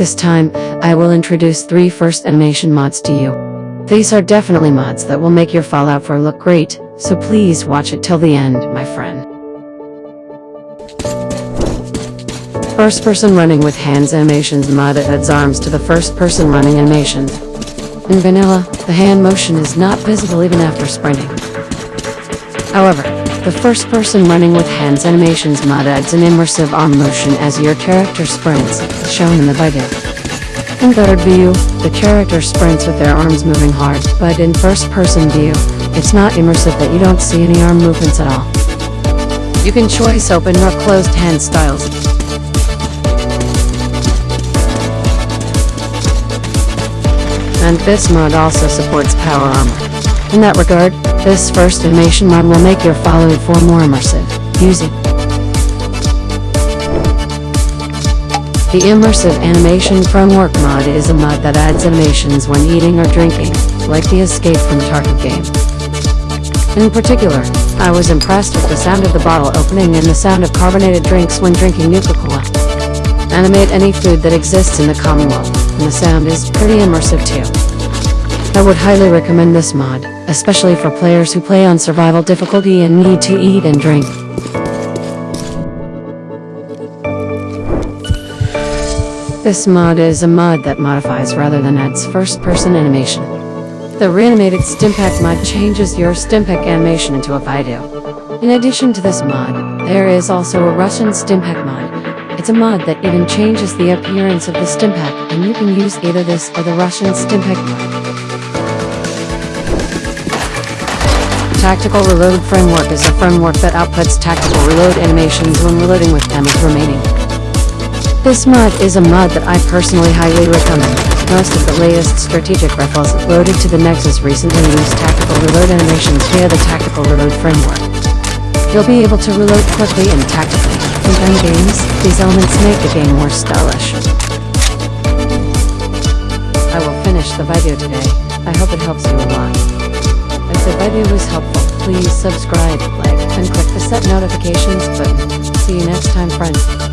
This time, I will introduce three first animation mods to you. These are definitely mods that will make your Fallout 4 look great, so please watch it till the end, my friend. First person running with hands animations mod adds arms to the first person running animations. In vanilla, the hand motion is not visible even after sprinting. However, the first person running with hands animations mod adds an immersive arm motion as your character sprints, shown in the video. In third view, the character sprints with their arms moving hard, but in first person view, it's not immersive that you don't see any arm movements at all. You can choice open or closed hand styles. And this mod also supports power armor. In that regard, this first animation mod will make your Fallout 4 more immersive. Use it. The Immersive Animation Framework mod is a mod that adds animations when eating or drinking, like the Escape from Tarkov game. In particular, I was impressed with the sound of the bottle opening and the sound of carbonated drinks when drinking Nuka-Cola. Animate any food that exists in the Commonwealth, and the sound is pretty immersive too. I would highly recommend this mod, especially for players who play on survival difficulty and need to eat and drink. This mod is a mod that modifies rather than adds first-person animation. The Reanimated Stimpak mod changes your Stimpak animation into a video. In addition to this mod, there is also a Russian Stimpak mod. It's a mod that even changes the appearance of the Stimpak, and you can use either this or the Russian Stimpak mod. Tactical Reload Framework is a framework that outputs tactical reload animations when reloading with damage remaining. This mod is a mod that I personally highly recommend. Most of the latest strategic rifles loaded to the Nexus recently use tactical reload animations via the Tactical Reload framework. You'll be able to reload quickly and tactically. In gun games, these elements make the game more stylish. I will finish the video today. I hope it helps you a lot. Video was helpful, please subscribe, like, and click the set notifications button. See you next time friends.